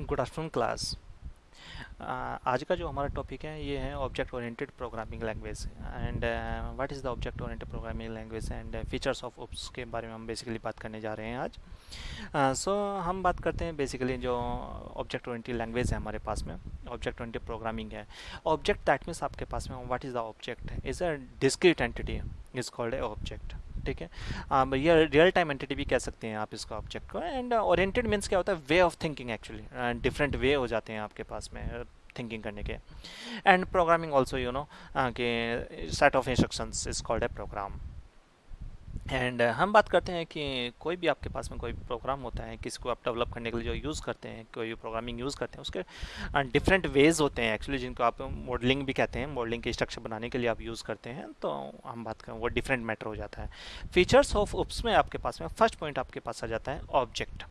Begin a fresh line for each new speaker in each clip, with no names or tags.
Good afternoon class आज का जो हमारा टॉपिक है ये है object oriented programming language and what is the object oriented programming language and features of OOPs के बारे में हम बेसिकली बात करने जा रहे हैं आज. सो uh, so, हम बात करते हैं बेसिकली जो ऑब्जेक्ट ओरिएंटेड लैंग्वेज है हमारे पास में. ऑब्जेक्ट ओरिएंटेड प्रोग्रामिंग है. ऑब्जेक्ट दैट मीन्स आपके पास में what is the object is a discrete entity is called a object ठीक है? ये रियल टाइम एंटिटी भी कह सकते हैं आप इसका ऑब्जेक्ट को एंड ओरिएंटेड मीन्स क्या होता है? Way of thinking actually different way हो जाते हैं आपके पास में थिंकिंग करने के। And programming also you know के set of instructions is called a program and uh, हम बात करते हैं कि कोई भी आपके पास में कोई प्रोग्राम होता है किसी को आप डेवलप करने के लिए जो यूज़ करते हैं कोई प्रोग्रामिंग यूज़ करते हैं उसके डिफरेंट वेज होते हैं एक्चुअली जिनको आप मॉडलिंग भी कहते हैं मॉडलिंग के स्ट्रक्चर बनाने के लिए आप यूज़ करते हैं तो हम बात करें वो डिफरेंट मैटर हो जाता है। फीचर्स ऑफ़ उप्स में आपके पास में फ़र्स्ट पॉइंट आपके पास आ जाता है ऑब्जेक्ट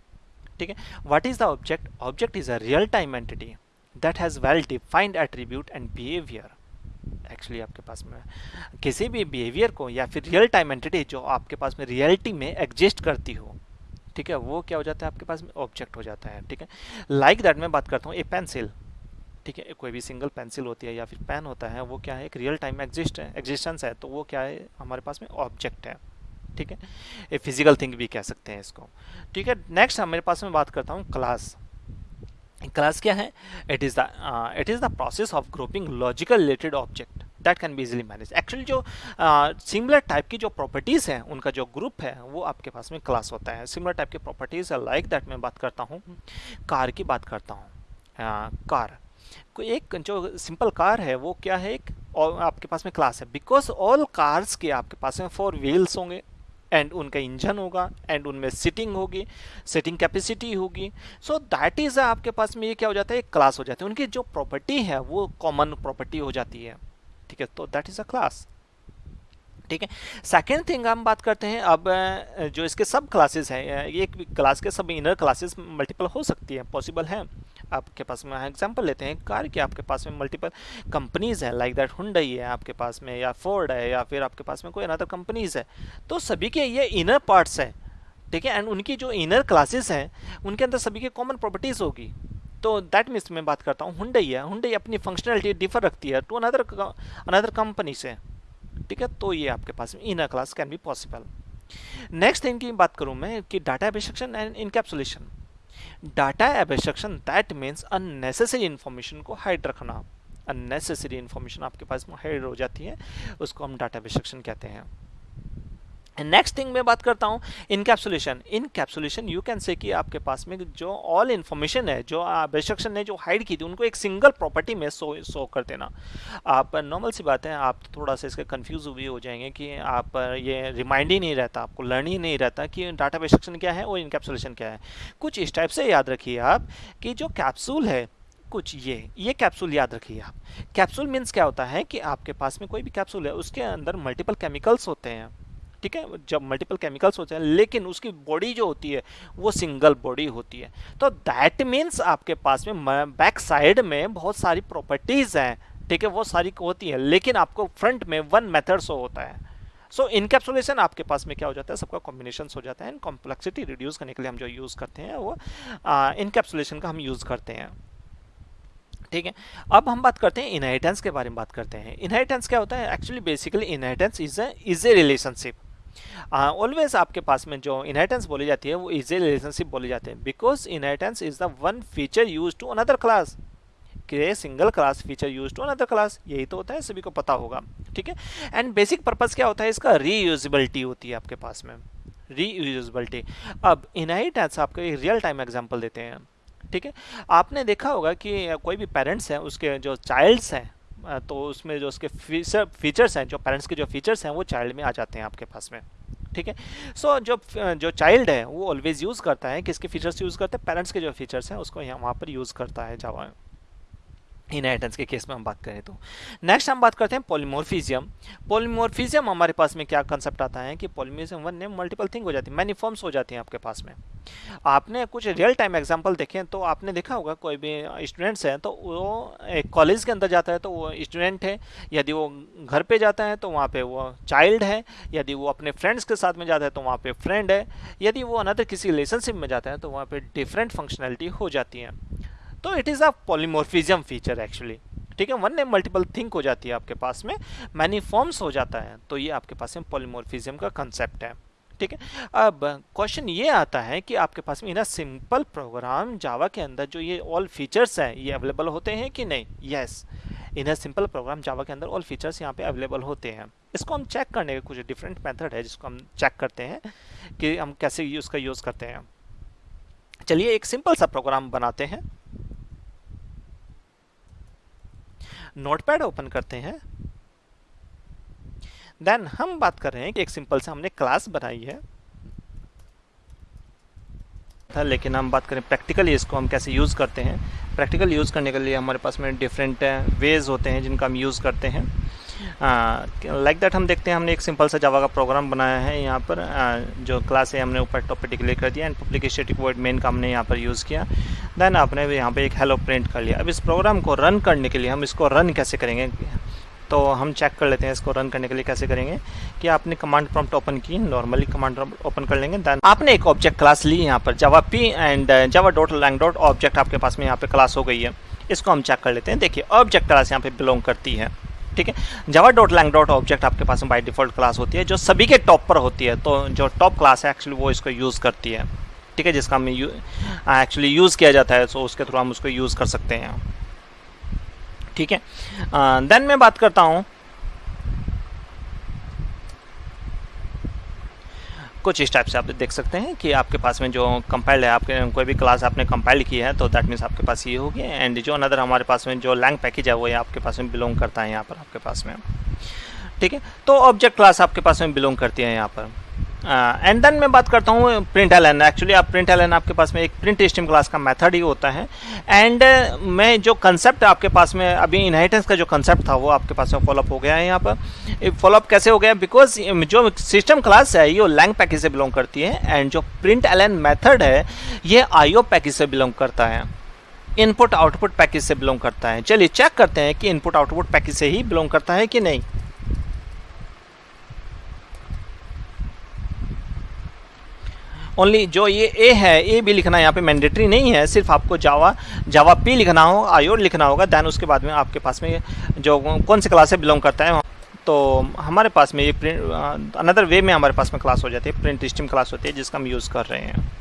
ठीक है? What is the object object is a real time entity that has well defined attribute and behaviour actually आपके पास में किसी भी बिहेवियर को या फिर रियल टाइम एंटिटी जो आपके पास में रियलिटी में एग्जिस्ट करती हो, ठीक है, वो क्या हो जाता है आपके पास में? ऑब्जेक्ट हो जाता है, ठीक है। लाइक दैट मैं बात करता हूँ ए पेंसिल ठीक है, कोई भी सिंगल पेंसिल होती है या फिर पेन होता है, वो क्या है, एक रियल टाइम एग्जिस्ट है एग्जिस्टेंस है तो वो क्या है, हमारे पास में ऑब्जेक्ट है, ठीक है। ए फ़िज़िकल थिंग भी कह सकते हैं इसको, ठीक है। नेक्स्ट हमारे पास में बात करता हूँ क्लास क्लास क्या है? It is the it is the process of grouping logical related object that can be easily manage actually जो सिमिलर uh, टाइप की जो प्रॉपर्टीज़ हैं उनका जो ग्रुप है वो आपके पास में क्लास होता है। सिमिलर टाइप की प्रॉपर्टीज़ लाइक दैट मैं बात करता हूँ। कार की बात करता हूँ। कार uh, एक जो सिंपल कार है वो क्या है? एक और आपके पास में क्लास है। बिकॉज़ ऑल कार्स के आपके पास में फोर व्हील्स होंगे एंड उनका इंजन होगा एंड उनमें सिटिंग होगी सिटिंग कैपेसिटी होगी। सो दैट इज़ आपके पास में ये क्या हो जाता है? एक क्लास हो जाती है। उनकी जो प्रॉपर्टी है, वो कॉमन प्रॉपर्टी हो जाती है। ठीक है? तो दैट इज़ अ क्लास ठीक है? सेकेंड थिंग हम बात करते हैं, अब जो इसके सब क्लासेस हैं एक क्लास के सब इनर क्लासेस मल्टीपल हो सकती है पॉसिबल है। आपके पास में एग्जांपल लेते हैं कार की आपके पास में मल्टीपल कंपनीज़ है लाइक दैट हुंडई है आपके पास में, या फोर्ड है, या फिर आपके पास में कोई अनदर कंपनीज़ है। तो सभी के ये इनर पार्ट्स हैं, ठीक है? एंड उनकी जो इनर क्लासेस हैं, उनके अंदर सभी के कॉमन प्रॉपर्टीज़ होगी। तो दैट मीन्स मैं बात करता हूँ हुंडई है। हुडई अपनी फंक्शनलिटी डिफर रखती है टू अनदर अनदर कंपनी से, ठीक है? तो ये आपके पास में inner class can be possible next thing की बात करूँ मैं कि data abstraction and encapsulation data abstraction that means unnecessary information को हाइड रखना। अननेसेसरी इन्फॉर्मेशन आपके पास हाइड हो जाती है, उसको हम डाटा एब्स्ट्रक्शन कहते हैं। नेक्स्ट थिंग मैं बात करता हूँ encapsulation encapsulation you can say कि आपके पास में जो ऑल इन्फॉर्मेशन है, जो एब्स्ट्रक्शन ने जो हाइड की थी, उनको एक सिंगल प्रॉपर्टी में सो सो कर देना। आप नॉर्मल सी बात है, आप थोड़ा सा इसके कंफ्यूज भी हो जाएँगे कि आप, ये रिमाइंड ही नहीं रहता, आपको लर्न ही नहीं रहता कि डाटा एब्स्ट्रक्शन क्या है और इनकैप्सुलेशन क्या है। कुछ इस टाइप से याद रखिए आप कि जो कैप्सूल है, कुछ ये ये कैप्सूल याद रखिए आप। कैप्सूल मीन्स क्या होता है कि आपके पास में कोई भी कैप्सूल है, उसके अंदर मल्टीपल केमिकल्स होते हैं। ठीक है जब मल्टीपल केमिकल्स होते हैं लेकिन उसकी बॉडी जो होती है वो सिंगल बॉडी होती है। तो दैट मीन्स आपके पास में बैक साइड में बहुत सारी प्रॉपर्टीज़ हैं ठीक है वो सारी होती है लेकिन आपको फ्रंट में वन मेथड शो होता है। सो so, इनकेप्सुलेशन आपके पास में क्या हो जाता है सबका कॉम्बिनेशन हो जाता है एंड कॉम्प्लेक्सिटी रिड्यूस करने के लिए हम जो यूज़ करते हैं वो इनकेप्सुलेशन का हम यूज़ करते हैं। ठीक है अब हम बात करते हैं इनहेरिटेंस के बारे में बात करते हैं। इनहेरिटेंस क्या होता है? Actually basically inheritance is is a relationship always आपके पास में जो इनहेरिटेंस बोली जाती है, वो इजी रिलेशनशिप बोली जाती है। Because inheritance is the one feature use to another class के single class feature use to another class यही तो होता है, सभी को पता होगा। ठीक है? एंड बेसिक पर्पज क्या होता है? इसका रीयूजिबिलिटी होती है आपके पास में। रीयूजिबिलिटी अब इनहेरिटेंस आपको एक रियल टाइम एग्ज़ाम्पल देते हैं। ठीक है? आपने देखा होगा कि कोई भी पेरेंट्स हैं, उसके जो चाइल्ड्स हैं तो उसमें जो उसके फीचर फीचर्स हैं जो पेरेंट्स के जो फीचर्स हैं वो चाइल्ड में आ जाते हैं आपके पास में ठीक है? सो so, जो जो चाइल्ड है वो ऑलवेज यूज़ करता है किसके फीचर्स यूज़ करता है? पेरेंट्स के जो फीचर्स हैं उसको यहाँ वहाँ पर यूज़ करता है जावा इनहेरिटेंस के केस में हम बात करें तो। नेक्स्ट हम बात करते हैं पॉलीमोर्फिजियम पॉलीमोर्फिजियम हमारे पास में क्या कंसेप्ट आता है कि पॉलीमोर्फिज्म वन ने मल्टीपल थिंग हो जाती है मैनी फॉर्म्स हो जाती हैं आपके पास में। आपने कुछ रियल टाइम एग्जांपल देखे तो आपने देखा होगा कोई भी स्टूडेंट्स हैं तो वो एक कॉलेज के अंदर जाता है तो वो स्टूडेंट है, यदि वो घर पे जाता है तो वहाँ पे वो चाइल्ड है, यदि वो अपने फ्रेंड्स के साथ में जाता है तो वहाँ पे फ्रेंड है, यदि वो अनदर किसी रिलेशनशिप में जाता है तो वहाँ पे डिफरेंट फंक्शनैलिटी हो जाती है। तो it is a polymorphism feature actually ठीक है? वन नेम मल्टीपल थिंक हो जाती है आपके पास में मैनी फॉर्म्स हो जाता है तो ये आपके पास में पॉलीमोर्फिज्म का कंसेप्ट है। ठीक है? अब क्वेश्चन ये आता है कि आपके पास में इन सिंपल प्रोग्राम जावा के अंदर जो ये ऑल फीचर्स हैं, ये अवेलेबल होते हैं कि नहीं? Yes in simple program Java के अंदर ऑल फीचर्स यहाँ पे अवेलेबल होते हैं। इसको हम चेक करने के कुछ डिफरेंट मेथड है जिसको हम चेक करते हैं कि हम कैसे उसका यूज़ करते हैं। चलिए एक सिंपल सा प्रोग्राम बनाते हैं। नोटपैड ओपन करते हैं। देन हम बात कर रहे हैं कि एक सिंपल से हमने क्लास बनाई है। था लेकिन हम बात करें प्रैक्टिकली इसको हम कैसे यूज़ करते हैं। प्रैक्टिकल यूज़ करने के लिए हमारे पास में डिफरेंट वेज होते हैं जिनका हम यूज़ करते हैं। लाइक दैट हम देखते हैं हमने एक सिंपल सा जावा का प्रोग्राम बनाया है यहाँ पर। uh, जो क्लास है हमने ऊपर टॉपिक डिक्लेयर कर दिया and public static word main का हमने यहाँ पर यूज़ किया। देन आपने यहाँ पे एक हेलो प्रिंट कर लिया। अब इस प्रोग्राम को रन करने के लिए हम इसको रन कैसे करेंगे? तो हम चेक कर लेते हैं इसको रन करने के लिए कैसे करेंगे कि आपने कमांड प्रॉम्प्ट ओपन की नॉर्मली कमांड ओपन कर लेंगे देन आपने एक ऑब्जेक्ट क्लास ली यहाँ पर Java P and Java dot lang dot object आपके पास में यहाँ पर क्लास हो गई है। इसको हम चेक कर लेते हैं। देखिए ऑब्जेक्ट क्लास यहाँ पे बिलोंग करती है, ठीक है? Java dot lang dot object आपके पास में बाई डिफ़ॉल्ट क्लास होती है, जो सभी के टॉप पर होती है तो जो टॉप क्लास है एक्चुअली वो इसको यूज़ करती है, ठीक है? जिसका हम एक्चुअली यूज़ किया जाता है तो उसके थ्रू हम उसको यूज़ कर सकते हैं। ठीक है? देन मैं बात करता हूँ। कुछ इस टाइप से आप देख सकते हैं कि आपके पास में जो कंपाइल्ड है, आपके, कोई भी क्लास आपने कंपाइल्ड की है तो दैट मीन्स आपके पास ये होगी एंड जो अनदर हमारे पास में जो लैंग पैकेज है, वो ये आपके पास में बिलोंग करता है यहाँ पर, आपके पास में। ठीक है? तो ऑब्जेक्ट क्लास आपके पास में बिलोंग करती है यहाँ पर। एंड uh, देन मैं बात करता हूँ प्रिंट एल एक्चुअली आप प्रिंट एल आपके पास में एक प्रिंट स्टीम क्लास का मेथड ही होता है. एंड uh, मैं जो कंसेप्ट आपके पास में अभी इनहेरिटेंस का जो कंसेप्ट था वो आपके पास में फॉलोअप हो गया है यहाँ पर. फॉलोअप कैसे हो गया? बिकॉज़ जो सिस्टम क्लास है ये लैंग पैकेज से बिलोंग करती है. एंड जो प्रिंट एल मेथड है ये आईओ पैकेज से बिलोंग करता है. इनपुट आउटपुट पैकेज से बिलोंग करता है. चलिए चेक करते हैं कि इनपुट आउटपुट पैकेज से ही बिलोंग करता है कि नहीं. ओनली जो ये ए है ए भी लिखना यहाँ पे मैंडेटरी नहीं है, सिर्फ़ आपको जावा जावा पी लिखना हो आयोड लिखना होगा दैन उसके बाद में आपके पास में जो कौन से क्लास से बिलोंग करता है तो हमारे पास में ये प्रिंट अनदर वे में हमारे पास में क्लास हो जाती है प्रिंट स्ट्रीम क्लास होती है, जिसका हम यूज़ कर रहे हैं।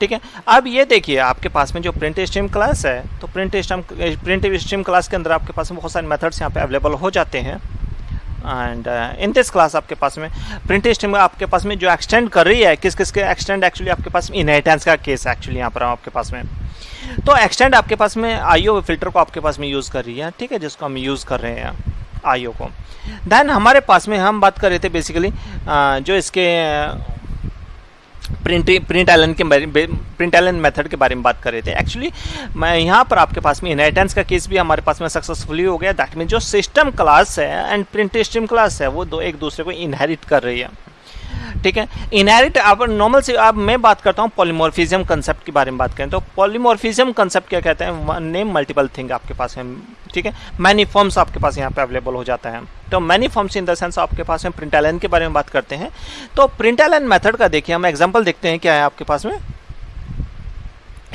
ठीक है, अब ये देखिए, आपके पास में जो प्रिंट स्ट्रीम क्लास है तो print stream print stream class के अंदर आपके पास में बहुत सारे मेथड्स यहाँ पे अवेलेबल हो जाते हैं। एंड इन दिस क्लास आपके पास में प्रिंट स्ट्रीम आपके पास में जो एक्सटेंड कर रही है, किस किस के एक्सटेंड एक्चुअली आपके पास इनहेरिटेंस का केस एक्चुअली यहाँ पर आपके पास में। तो एक्सटेंड आपके पास में आईओ फ़िल्टर को आपके पास में यूज़ कर रही है, ठीक है, जिसको हम यूज़ कर रहे हैं आईओ को। देन हमारे पास में हम बात कर रहे थे बेसिकली जो इसके प्रिंट प्रिंट एलन के प्रिंट एलन मेथड के बारे में बात कर रहे थे। एक्चुअली मैं यहाँ पर आपके पास में इनहेरिटेंस का केस भी हमारे पास में सक्सेसफुली हो गया। दैट मीन जो सिस्टम क्लास है एंड प्रिंट स्ट्रीम क्लास है, वो दो, एक दूसरे को इनहेरिट कर रही है। ठीक है? इनहेरिट अब नॉर्मल से, अब मैं बात करता हूँ पॉलीमोर्फिज्म कंसेप्ट के बारे में बात करें तो पॉलीमोर्फिज्म कंसेप्ट क्या कहते हैं? नेम मल्टीपल थिंग आपके पास है ठीक है? मैनी फॉर्म्स आपके पास यहाँ पे अवेलेबल हो जाता है। तो many forms in the sense आपके पास में प्रिंट के बारे में बात करते हैं। तो प्रिंट मेथड का देखिए, हम एग्ज़ाम्पल देखते हैं क्या है आपके पास में।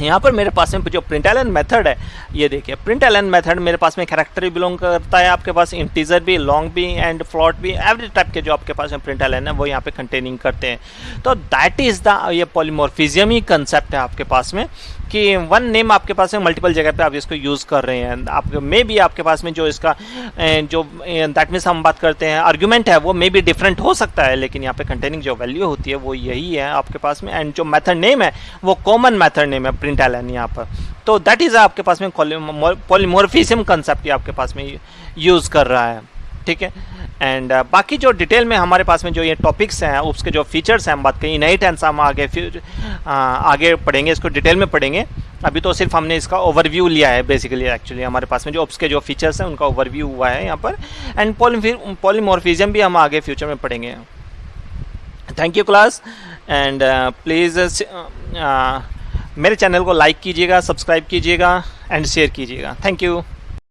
यहाँ पर मेरे पास में जो प्रिंट एलन मेथड है, ये देखिए प्रिंट एलन मेथड मेरे पास में कैरेक्टर भी बिलोंग करता है आपके पास इंटीजर भी लॉन्ग भी एंड फ्लॉट भी एवरी टाइप के जो आपके पास में प्रिंट एलन है, वो यहाँ पे कंटेनिंग करते हैं। तो दैट इज़ द ये पॉलीमोर्फिज्म ही कंसेप्ट है आपके पास में, कि वन नेम आपके पास में मल्टीपल जगह पे आप इसको यूज़ कर रहे हैं। आप मे भी आपके पास में जो इसका जो दैट मीन्स हम बात करते हैं आर्ग्यूमेंट है, वो मे भी डिफरेंट हो सकता है, लेकिन यहाँ पे कंटेनिंग जो वैल्यू होती है, वो यही है आपके पास में। एंड जो मेथड नेम है, वो कॉमन मेथड नेम है प्रिंट एल यहाँ पर। तो दैट इज़ आपके पास में पॉलीमोर्फिज्म कंसेप्ट आपके पास में यूज़ कर रहा है ठीक है? एंड uh, बाकी जो डिटेल में हमारे पास में जो ये टॉपिक्स हैं उसके जो फीचर्स हैं हम बात करें नई टेंस हम आगे फिर आ, आगे पढ़ेंगे इसको डिटेल में पढ़ेंगे। अभी तो सिर्फ़ हमने इसका ओवरव्यू लिया है बेसिकली एक्चुअली हमारे पास में जो ओप्स के जो फीचर्स हैं उनका ओवरव्यू हुआ है यहाँ पर। एंड पॉलीमोर्फिज्म भी हम आगे फ्यूचर में पढ़ेंगे। Thank you class and please मेरे चैनल को लाइक कीजिएगा सब्सक्राइब कीजिएगा एंड शेयर कीजिएगा। Thank you